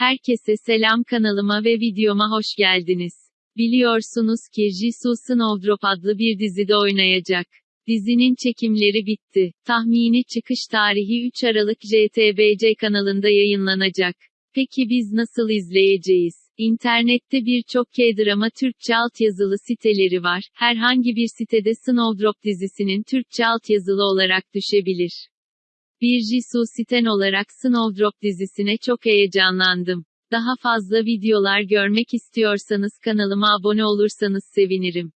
Herkese selam kanalıma ve videoma hoş geldiniz. Biliyorsunuz ki Jisoo Snowdrop adlı bir dizide oynayacak. Dizinin çekimleri bitti. Tahmini çıkış tarihi 3 Aralık JTBC kanalında yayınlanacak. Peki biz nasıl izleyeceğiz? İnternette birçok K-drama Türkçe altyazılı siteleri var. Herhangi bir sitede Snowdrop dizisinin Türkçe altyazılı olarak düşebilir. Bir Jisoo Siten olarak Snowdrop dizisine çok heyecanlandım. Daha fazla videolar görmek istiyorsanız kanalıma abone olursanız sevinirim.